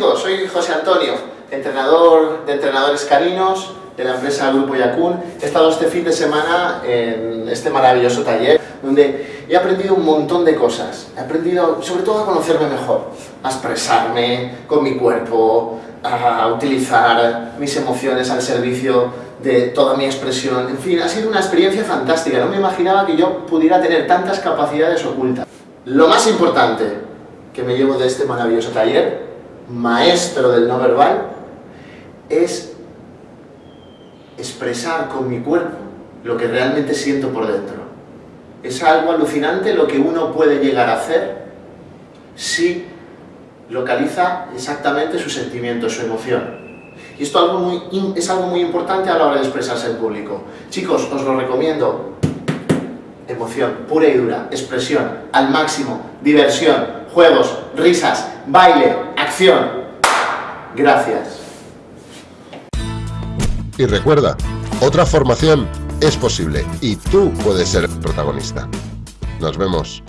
Chicos, soy José Antonio, entrenador de entrenadores caninos de la empresa Grupo Yacun. He estado este fin de semana en este maravilloso taller donde he aprendido un montón de cosas. He aprendido sobre todo a conocerme mejor, a expresarme con mi cuerpo, a utilizar mis emociones al servicio de toda mi expresión. En fin, ha sido una experiencia fantástica. No me imaginaba que yo pudiera tener tantas capacidades ocultas. Lo más importante que me llevo de este maravilloso taller, maestro del no verbal, es expresar con mi cuerpo lo que realmente siento por dentro. Es algo alucinante lo que uno puede llegar a hacer si localiza exactamente su sentimiento, su emoción. Y esto es algo muy importante a la hora de expresarse en público. Chicos, os lo recomiendo. Emoción, pura y dura, expresión, al máximo, diversión, juegos, risas, baile, Gracias. Y recuerda, otra formación es posible y tú puedes ser protagonista. Nos vemos.